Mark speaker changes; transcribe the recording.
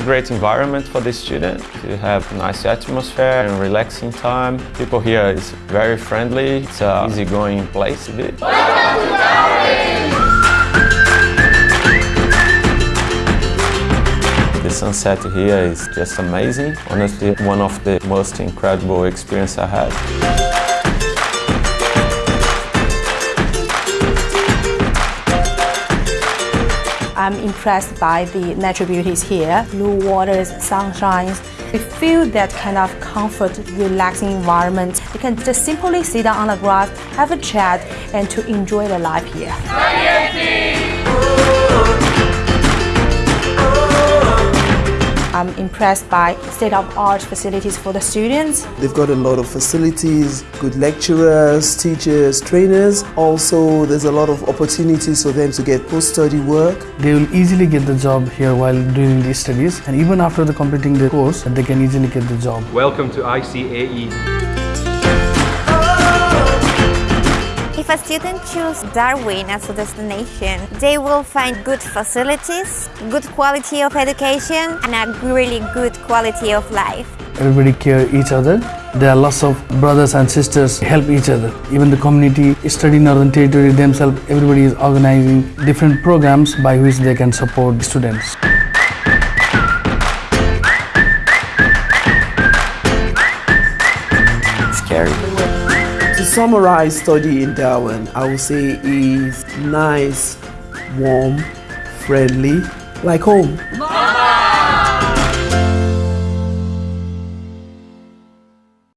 Speaker 1: great environment for the student to have nice atmosphere and relaxing time. People here is very friendly. It's an easygoing place a bit. The sunset here is just amazing. Honestly, one of the most incredible experience I had.
Speaker 2: I'm impressed by the natural beauties here, blue waters, sunshines. We feel that kind of comfort, relaxing environment. You can just simply sit down on the grass, have a chat, and to enjoy the life here. I'm impressed by state-of-art facilities for the students.
Speaker 3: They've got a lot of facilities, good lecturers, teachers, trainers. Also, there's a lot of opportunities for them to get post-study work.
Speaker 4: They will easily get the job here while doing these studies and even after the completing the course, they can easily get the job.
Speaker 5: Welcome to ICAE.
Speaker 6: If a student chooses Darwin as a destination, they will find good facilities, good quality of education, and a really good quality of life.
Speaker 4: Everybody care each other. There are lots of brothers and sisters help each other. Even the community study Northern Territory themselves, everybody is organizing different programs by which they can support the students.
Speaker 1: Scary.
Speaker 3: Summarize study in Darwin, I would say is nice, warm, friendly, like home.